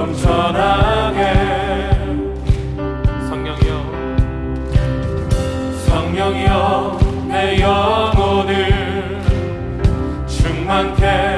넘쳐나게 성령이여 내 영혼을 충만케